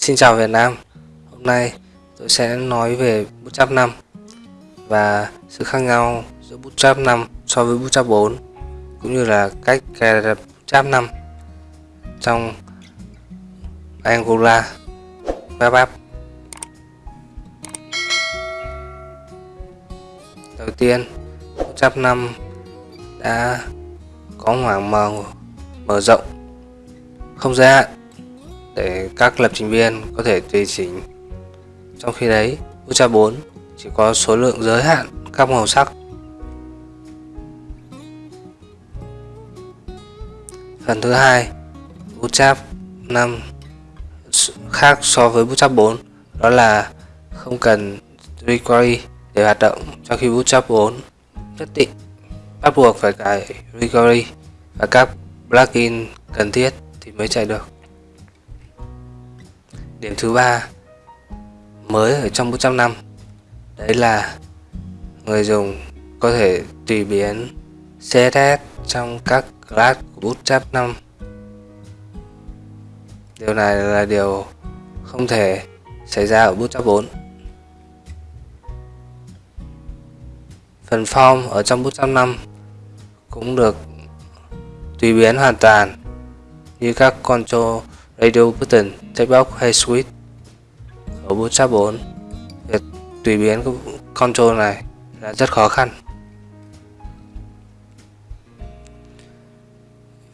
Xin chào Việt Nam. Hôm nay tôi sẽ nói về Bootstrap 5 và sự khác nhau giữa Bootstrap 5 so với Bootstrap 4 cũng như là cách cài đặt Bootstrap 5 trong Angular Web App. Đầu tiên Bootstrap 5 đã có khoảng mở mở rộng, không giới hạn để các lập trình viên có thể tùy chỉnh. Trong khi đấy, Ultra 4 chỉ có số lượng giới hạn các màu sắc. Phần thứ hai Bootstrap 5 khác so với Bootstrap 4 đó là không cần recovery để hoạt động trong khi Bootstrap 4 nhất định. Bắt buộc phải cài recovery và các plugin cần thiết thì mới chạy được điểm thứ ba, mới ở trong Bootstrap 5 đấy là người dùng có thể tùy biến CSS trong các class của Bootstrap 5 điều này là điều không thể xảy ra ở Bootstrap 4 phần form ở trong Bootstrap 5 cũng được tùy biến hoàn toàn như các control radio button, checkbox hay switch ở Bootstrap 4 việc tùy biến control này là rất khó khăn.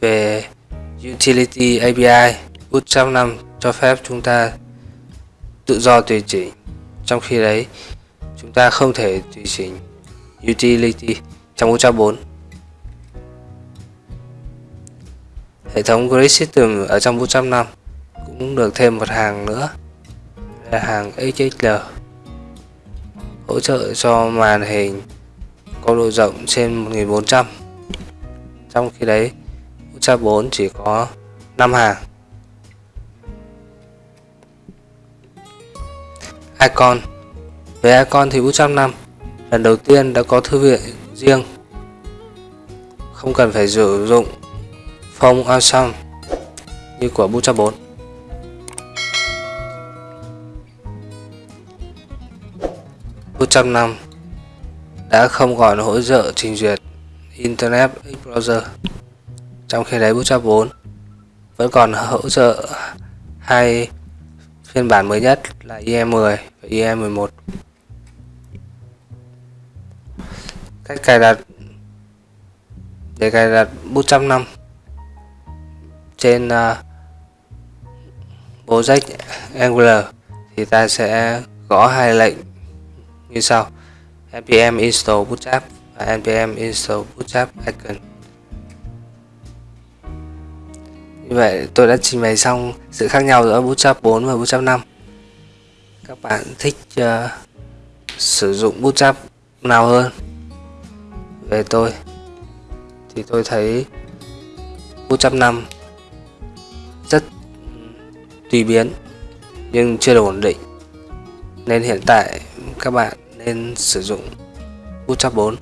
Về utility API Bootstrap 5 cho phép chúng ta tự do tùy chỉnh. Trong khi đấy chúng ta không thể tùy chỉnh utility trong Bootstrap 4 Hệ thống Grid System ở trong Bootstrap 5 cũng được thêm một hàng nữa. Là hàng XXL hỗ trợ cho màn hình có độ rộng trên 1400 trong khi đấy Ultra 4 chỉ có 5 hàng. Icon. Về icon thì Ultra 5 lần đầu tiên đã có thư viện riêng. Không cần phải sử dụng Phong Awesome như của Ultra 4 Bootstrap 5 đã không còn hỗ trợ trình duyệt Internet Explorer trong khi đấy Bootstrap 4 vẫn còn hỗ trợ hai phiên bản mới nhất là IE10 và IE11 cách cài đặt để cài đặt Bootstrap 5 trên à, uh, project Angular thì ta sẽ gõ hai lệnh như sau. Npm install bootstrap và npm install bootstrap icon. Như vậy tôi đã trình bày xong sự khác nhau giữa bootstrap 4 và bootstrap 5 các bạn thích uh, sử dụng bootstrap nào hơn? Về tôi thì tôi thấy bootstrap 5 rất tùy biến nhưng chưa được ổn định. Nên hiện tại các bạn nên sử dụng Bootstrap 4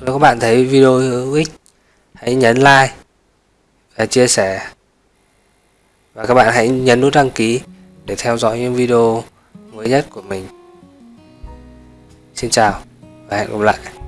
nếu các bạn thấy video hữu ích, hãy nhấn like và chia sẻ. Và các bạn hãy nhấn nút đăng ký để theo dõi những video mới nhất của mình. Xin chào và hẹn gặp lại.